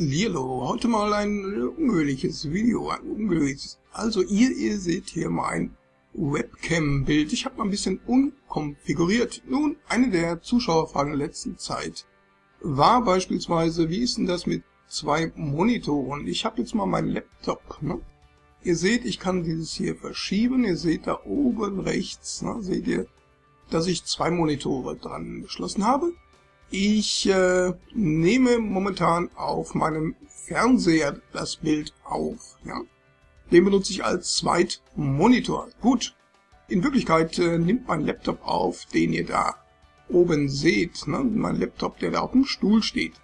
Lilo, heute mal ein ungewöhnliches Video, ein ungewöhnliches. Also ihr, ihr seht hier mein Webcam-Bild. Ich habe mal ein bisschen unkonfiguriert. Nun, eine der Zuschauerfragen der letzten Zeit war beispielsweise, wie ist denn das mit zwei Monitoren? Ich habe jetzt mal meinen Laptop. Ne? Ihr seht, ich kann dieses hier verschieben. Ihr seht da oben rechts, ne, seht ihr, dass ich zwei Monitore dran geschlossen habe. Ich äh, nehme momentan auf meinem Fernseher das Bild auf. Ja? Den benutze ich als Zweitmonitor. Gut, in Wirklichkeit äh, nimmt mein Laptop auf, den ihr da oben seht. Ne? Mein Laptop, der da auf dem Stuhl steht.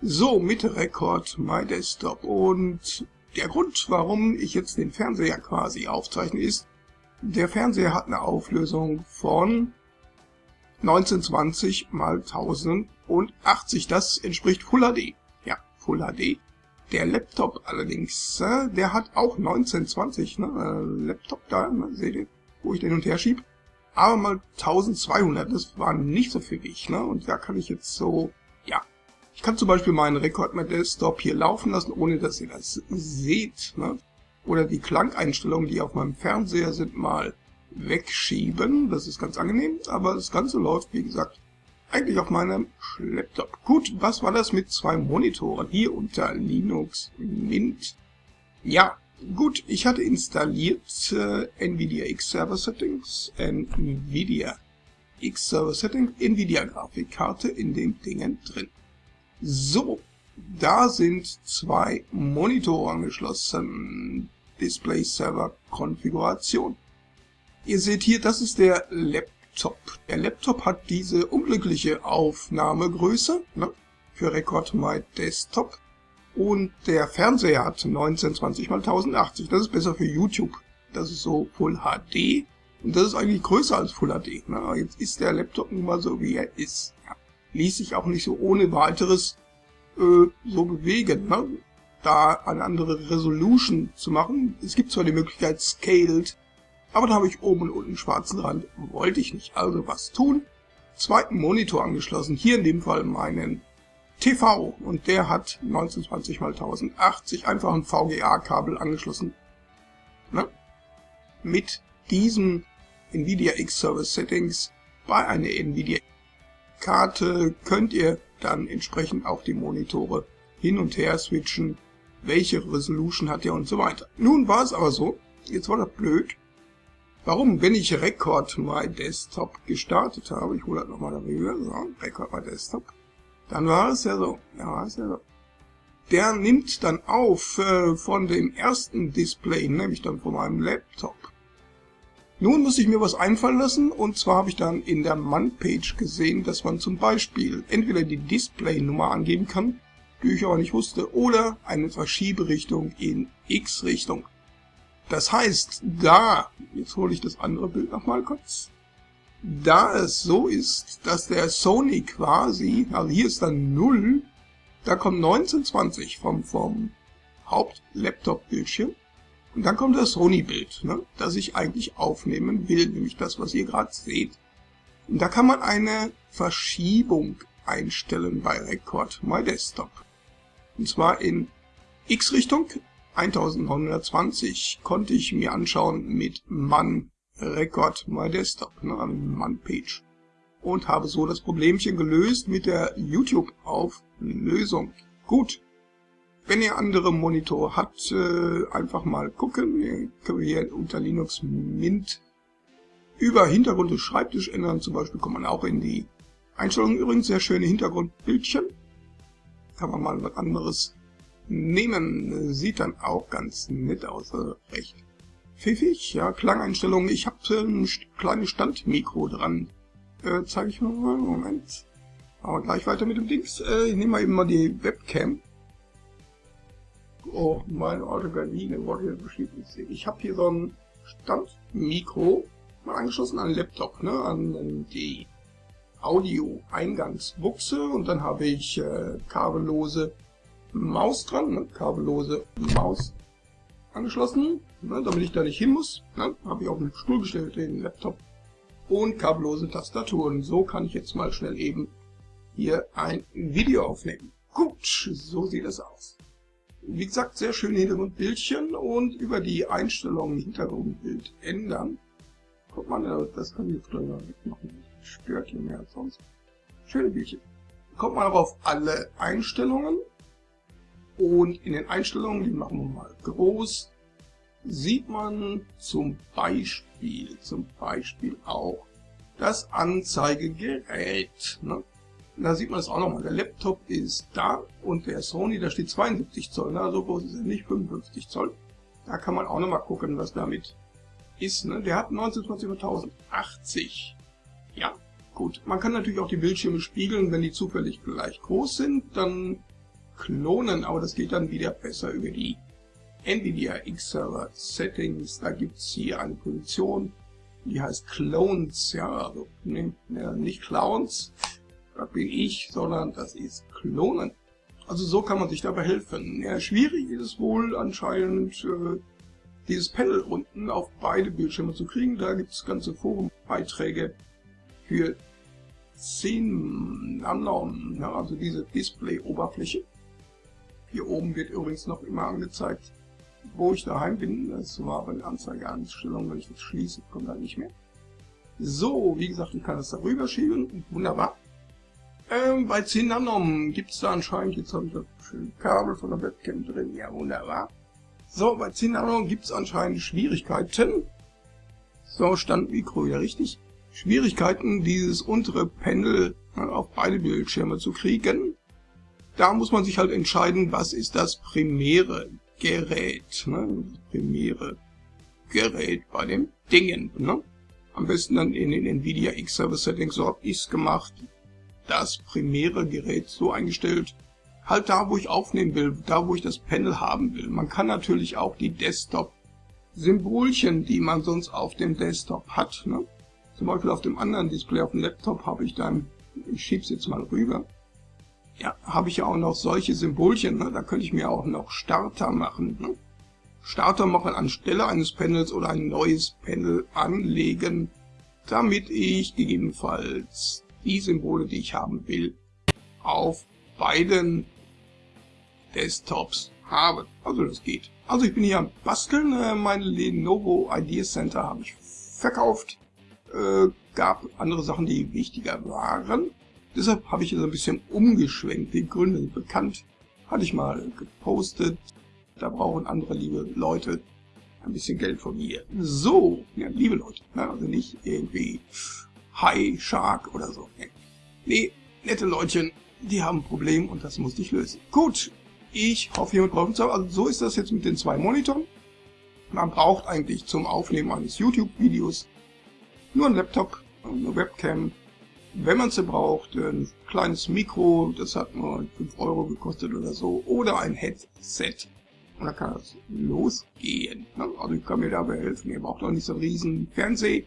So, mit Record My Desktop. Und der Grund, warum ich jetzt den Fernseher quasi aufzeichne, ist, der Fernseher hat eine Auflösung von 1920 mal 1080. Das entspricht Full HD. Ja, Full HD. Der Laptop allerdings, äh, der hat auch 1920, ne? Äh, Laptop da, ne? seht ihr, wo ich den und her schieb. Aber mal 1200, das war nicht so für mich, ne? Und da kann ich jetzt so, ja. Ich kann zum Beispiel meinen Rekord mit Desktop hier laufen lassen, ohne dass ihr das seht, ne? Oder die Klangeinstellungen, die auf meinem Fernseher sind, mal wegschieben. Das ist ganz angenehm, aber das Ganze läuft, wie gesagt, eigentlich auf meinem Laptop. Gut, was war das mit zwei Monitoren hier unter Linux Mint? Ja, gut, ich hatte installiert äh, NVIDIA X-Server Settings, NVIDIA X-Server Settings, NVIDIA Grafikkarte in den Dingen drin. So, da sind zwei Monitore angeschlossen. Display Server Konfiguration. Ihr seht hier, das ist der Laptop. Der Laptop hat diese unglückliche Aufnahmegröße ne, für Record My Desktop. Und der Fernseher hat 1920 x 1080. Das ist besser für YouTube. Das ist so Full HD. Und das ist eigentlich größer als Full HD. Ne? Jetzt ist der Laptop nun mal so, wie er ist. Ja. Ließ sich auch nicht so ohne weiteres äh, so bewegen. Ne? Da eine andere Resolution zu machen. Es gibt zwar die Möglichkeit Scaled aber da habe ich oben und unten einen schwarzen Rand, wollte ich nicht. Also was tun? Zweiten Monitor angeschlossen, hier in dem Fall meinen TV und der hat 1920 x 1080 einfach ein VGA-Kabel angeschlossen. Ne? Mit diesem NVIDIA X-Service Settings bei einer NVIDIA Karte könnt ihr dann entsprechend auch die Monitore hin und her switchen, welche Resolution hat ihr und so weiter. Nun war es aber so, jetzt war das blöd, Warum? Wenn ich Record My Desktop gestartet habe, ich hole das nochmal darüber, so, Record My Desktop, dann war es ja so, ja, war es ja so. Der nimmt dann auf äh, von dem ersten Display, nämlich dann von meinem Laptop. Nun muss ich mir was einfallen lassen und zwar habe ich dann in der Man-Page gesehen, dass man zum Beispiel entweder die Display-Nummer angeben kann, die ich aber nicht wusste, oder eine Verschieberichtung in X-Richtung. Das heißt, da, jetzt hole ich das andere Bild nochmal kurz, da es so ist, dass der Sony quasi, also hier ist dann 0, da kommt 1920 vom, vom Haupt-Laptop-Bildschirm und dann kommt das Sony-Bild, ne, das ich eigentlich aufnehmen will, nämlich das, was ihr gerade seht. Und da kann man eine Verschiebung einstellen bei Record My Desktop. Und zwar in X-Richtung 1920 konnte ich mir anschauen mit Man Record My Desktop, ne, Man Page. Und habe so das Problemchen gelöst mit der YouTube-Auflösung. Gut. Wenn ihr andere Monitore habt, äh, einfach mal gucken. Ihr könnt hier unter Linux Mint über Hintergrund des Schreibtisch ändern. Zum Beispiel kommt man auch in die Einstellungen. Übrigens sehr schöne Hintergrundbildchen. Kann man mal was anderes nehmen. Sieht dann auch ganz nett aus, also recht pfiffig. Ja, Klangeinstellungen. Ich habe ein kleines Standmikro dran. Äh, zeige ich mal. Moment. Aber gleich weiter mit dem Dings. Äh, ich nehme mal eben mal die Webcam. Oh, meine alte Gardine wurde hier beschäftigt. Ich habe hier so ein Standmikro mal angeschlossen an den Laptop, ne, an die Audio-Eingangsbuchse und dann habe ich äh, kabellose Maus dran, ne? kabellose Maus angeschlossen, ne? damit ich da nicht hin muss. Ne? Habe ich auf den Stuhl gestellt, den Laptop. Und kabellose Tastaturen. So kann ich jetzt mal schnell eben hier ein Video aufnehmen. Gut, so sieht es aus. Wie gesagt, sehr schöne Hintergrundbildchen und über die Einstellungen Hintergrundbild ändern. Guck mal, das kann ich jetzt gleich mal wegmachen. Stört hier mehr als sonst. Schöne Bildchen. Kommt man auch auf alle Einstellungen und in den Einstellungen, die machen wir mal groß, sieht man zum Beispiel, zum Beispiel auch das Anzeigegerät. Ne? Da sieht man es auch nochmal. Der Laptop ist da und der Sony, da steht 72 Zoll. Ne? So groß ist er nicht, 55 Zoll. Da kann man auch nochmal gucken, was damit ist. Ne? Der hat 1920 1080. Ja, gut. Man kann natürlich auch die Bildschirme spiegeln, wenn die zufällig gleich groß sind. Dann klonen, aber das geht dann wieder besser über die NVIDIA X-Server Settings. Da gibt es hier eine Position, die heißt Clones. Ja, also ne, nicht Clowns, das bin ich, sondern das ist Klonen. Also so kann man sich dabei helfen. Ja, schwierig ist es wohl anscheinend, äh, dieses Panel unten auf beide Bildschirme zu kriegen. Da gibt es ganze Forumbeiträge für 10 Nanom, ja, also diese Display-Oberfläche. Hier oben wird übrigens noch immer angezeigt, wo ich daheim bin. Das war aber eine Anzeigeeinstellung, wenn ich das schließe, kommt halt nicht mehr. So, wie gesagt, ich kann das da rüber schieben. Wunderbar. Ähm, bei 10 Nanom gibt es da anscheinend, jetzt habe ich das schöne Kabel von der Webcam drin, ja wunderbar. So, bei 10 Nanom gibt es anscheinend Schwierigkeiten. So, stand Mikro ja richtig. Schwierigkeiten, dieses untere Panel auf beide Bildschirme zu kriegen. Da muss man sich halt entscheiden, was ist das primäre Gerät, ne? das primäre Gerät bei dem Dingen. Ne? Am besten dann in den NVIDIA X-Server Settings, so habe ich es gemacht das primäre Gerät so eingestellt, halt da, wo ich aufnehmen will, da, wo ich das Panel haben will. Man kann natürlich auch die Desktop-Symbolchen, die man sonst auf dem Desktop hat, ne? zum Beispiel auf dem anderen Display auf dem Laptop habe ich dann, ich schieb's jetzt mal rüber, ja, habe ich ja auch noch solche Symbolchen, ne? da könnte ich mir auch noch Starter machen. Ne? Starter machen anstelle eines Panels oder ein neues Panel anlegen, damit ich gegebenenfalls die Symbole, die ich haben will, auf beiden Desktops habe. Also das geht. Also ich bin hier am Basteln. Äh, mein Lenovo Idea Center habe ich verkauft. Äh, gab andere Sachen, die wichtiger waren. Deshalb habe ich jetzt ein bisschen umgeschwenkt. Die Gründe sind bekannt. Hatte ich mal gepostet. Da brauchen andere liebe Leute ein bisschen Geld von mir. So, ja, liebe Leute, ne, also nicht irgendwie Hai, Shark oder so. Nee, nette Leutchen, die haben ein Problem und das musste ich lösen. Gut, ich hoffe, jemand braucht es. Also so ist das jetzt mit den zwei Monitoren. Man braucht eigentlich zum Aufnehmen eines YouTube-Videos nur ein Laptop, eine Webcam. Wenn man sie braucht, ein kleines Mikro, das hat nur 5 Euro gekostet oder so, oder ein Headset. Und dann kann das losgehen. Also ich kann mir dabei helfen. Ihr braucht auch nicht so einen riesen Fernseher.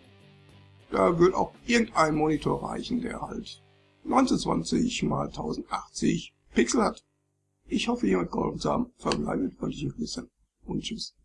Da wird auch irgendein Monitor reichen, der halt 1920 x 1080 Pixel hat. Ich hoffe, jemand geholfen zu haben. Verbleibt, wollte ich euch wissen. Und tschüss.